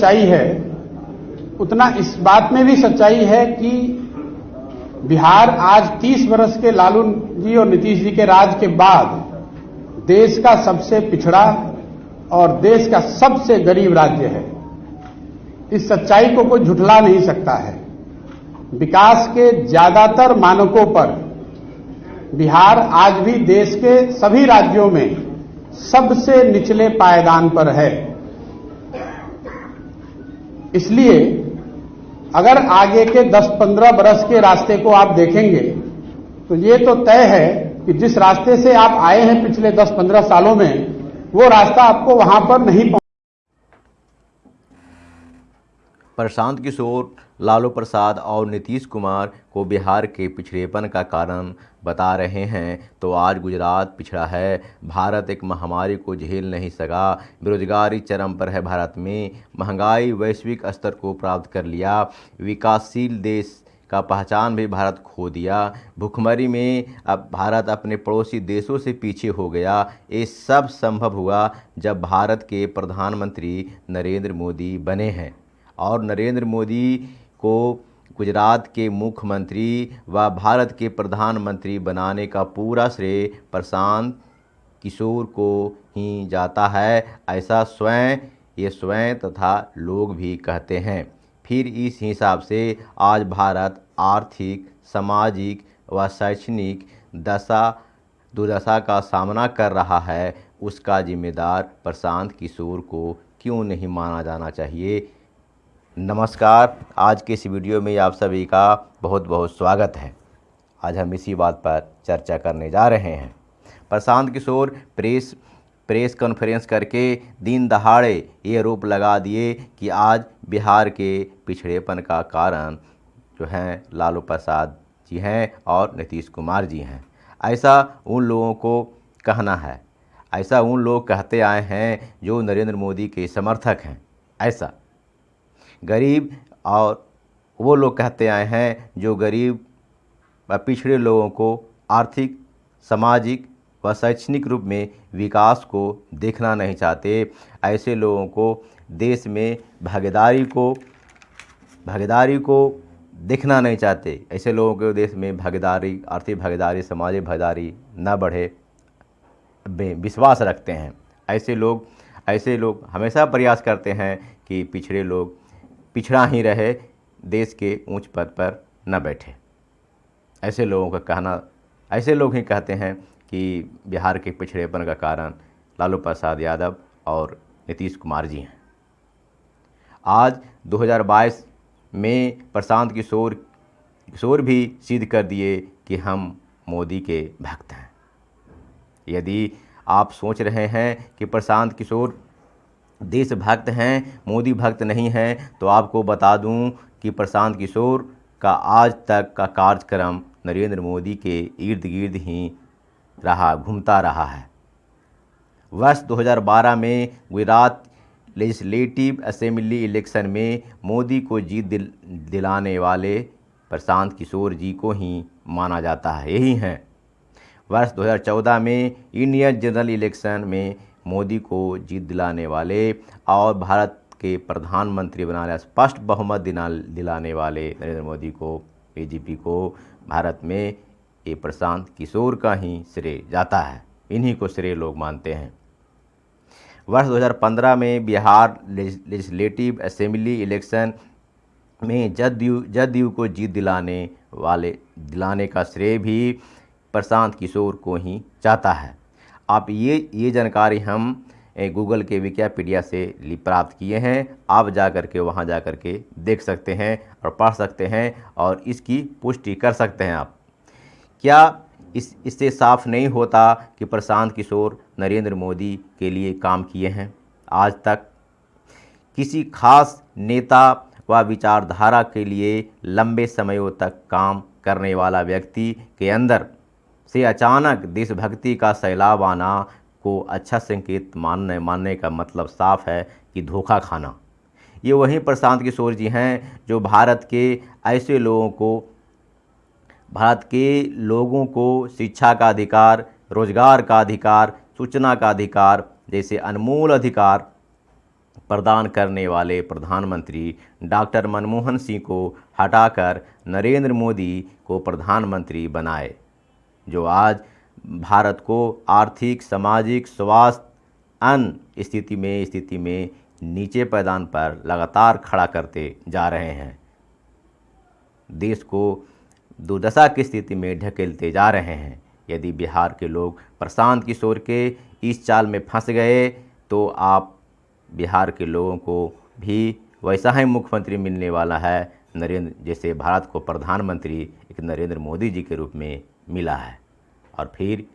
सच्चाई है, उतना इस बात में भी सच्चाई है कि बिहार आज 30 वर्ष के लालू जी और नीतीश जी के राज के बाद देश का सबसे पिछड़ा और देश का सबसे गरीब राज्य है। इस सच्चाई को कोई झुठला नहीं सकता है। विकास के ज़्यादातर मानकों पर बिहार आज भी देश के सभी राज्यों में सबसे निचले पायदान पर है। इसलिए अगर आगे के 10-15 बरस के रास्ते को आप देखेंगे तो ये तो तय है कि जिस रास्ते से आप आए हैं पिछले 10-15 सालों में, वो रास्ता आपको वहाँ पर नहीं पहुँच प्रशांत किशोर लालू प्रसाद और नीतीश कुमार को बिहार के पिछड़ेपन का कारण बता रहे हैं। तो आज गुजरात पिछड़ा है। भारत एक महामारी को झेल नहीं सका। बेरोजगारी चरम पर है भारत में। महँगाई वैश्विक स्तर को प्राप्त कर लिया। विकासशील देश का पहचान भी भारत खो दिया। भुखमरी में अब भारत अपने पड़ोसी देशों से पीछे हो गया। ये सब संभव हुआ जब भारत के प्रधानमंत्री नरेंद्र मोदी बने हैं। और नरेंद्र मोदी को गुजरात के मुख्यमंत्री व भारत के प्रधानमंत्री बनाने का पूरा श्रेय प्रशांत किशोर को ही जाता है। ऐसा स्वयं, ये स्वयं तथा लोग भी कहते हैं। फिर इस हिसाब से आज भारत आर्थिक, सामाजिक व शैक्षणिक दशा, दुर्दशा का सामना कर रहा है। उसका जिम्मेदार प्रशांत किशोर को क्यों नहीं माना जाना चाहिए? नमस्कार। आज के इस वीडियो में आप सभी का बहुत बहुत स्वागत है। आज हम इसी बात पर चर्चा करने जा रहे हैं। Prashant Kishor press press conference करके दिन दहाड़े ये आरोप लगा दिए कि आज बिहार के पिछड़ेपन का कारण जो हैं, लालू प्रसाद जी हैं और नीतीश कुमार जी हैं। ऐसा उन लोगों को कहना है। ऐसा उन लोग कहते आए हैं जो नरेंद्र मोदी के समर्थक हैं। ऐसा। गरीब और वो लोग कहते आए हैं जो गरीब व पिछड़े लोगों को आर्थिक, सामाजिक व शैक्षणिक रूप में विकास को देखना नहीं चाहते। ऐसे लोगों को देश में भागीदारी को भागीदारी को देखना नहीं चाहते। ऐसे लोगों के देश में भागीदारी, आर्थिक भागीदारी, सामाजिक भागीदारी न बढ़े विश्वास रखते हैं। ऐसे लोग ऐसे लोग हमेशा प्रयास करते हैं कि पिछड़े लोग पिछड़ा ही रहे, देश के ऊंच पद पर न बैठे। ऐसे लोगों का कहना, ऐसे लोग ही कहते हैं कि बिहार के पिछड़ेपन का कारण लालू प्रसाद यादव और नीतीश कुमार जी हैं। आज 2022 में प्रशांत किशोर किशोर भी सिद्ध कर दिए कि हम मोदी के भक्त हैं। यदि आप सोच रहे हैं कि प्रशांत किशोर देशभक्त हैं मोदी भक्त नहीं हैं तो आपको बता दूँ कि प्रशांत किशोर का आज तक का कार्यक्रम नरेंद्र मोदी के इर्द गिर्द ही रहा घूमता रहा है। वर्ष 2012 में गुजरात लेजिस्लेटिव असेंबली इलेक्शन में मोदी को जीत दिल, दिलाने वाले प्रशांत किशोर जी को ही माना जाता है। यही हैं। वर्ष 2014 में इंडियन जनरल इलेक्शन में मोदी को जीत दिलाने वाले और भारत के प्रधानमंत्री बनाने स्पष्ट बहुमत दिला दिलाने वाले नरेंद्र मोदी को बीजेपी को भारत में ये प्रशांत किशोर का ही श्रेय जाता है। इन्हीं को श्रेय लोग मानते हैं। वर्ष 2015 में बिहार लेजिस्लेटिव असेंबली इलेक्शन में जदयू जदयू को जीत दिलाने वाले, दिलाने का श्रेय भी प्रशांत किशोर को ही जाता है। आप ये ये जानकारी हम गूगल के विकिपीडिया से प्राप्त किए हैं। आप जा कर के वहाँ जा कर के देख सकते हैं और पढ़ सकते हैं और इसकी पुष्टि कर सकते हैं आप। क्या इस, इससे साफ़ नहीं होता कि प्रशांत किशोर नरेंद्र मोदी के लिए काम किए हैं? आज तक किसी खास नेता व विचारधारा के लिए लंबे समयों तक काम करने वाला व्यक्ति के अंदर से अचानक देशभक्ति का सैलाब आना को अच्छा संकेत मानने मानने का मतलब साफ़ है कि धोखा खाना। ये वही प्रशांत किशोर जी हैं जो भारत के ऐसे लोगों को, भारत के लोगों को शिक्षा का अधिकार, रोज़गार का अधिकार, सूचना का अधिकार जैसे अनमोल अधिकार प्रदान करने वाले प्रधानमंत्री डॉक्टर मनमोहन सिंह को हटाकर नरेंद्र मोदी को प्रधानमंत्री बनाए। जो आज भारत को आर्थिक, सामाजिक, स्वास्थ्य अन्य स्थिति में स्थिति में नीचे पैदान पर लगातार खड़ा करते जा रहे हैं। देश को दुर्दशा की स्थिति में ढकेलते जा रहे हैं। यदि बिहार के लोग प्रशांत किशोर के इस चाल में फंस गए तो आप बिहार के लोगों को भी वैसा ही मुख्यमंत्री मिलने वाला है। नरेंद्र, जैसे भारत को प्रधानमंत्री एक नरेंद्र मोदी जी के रूप में मिला है। और फिर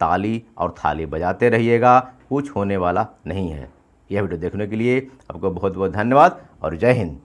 ताली और थाली बजाते रहिएगा, कुछ होने वाला नहीं है। यह वीडियो देखने के लिए आपको बहुत बहुत धन्यवाद और जय हिंद।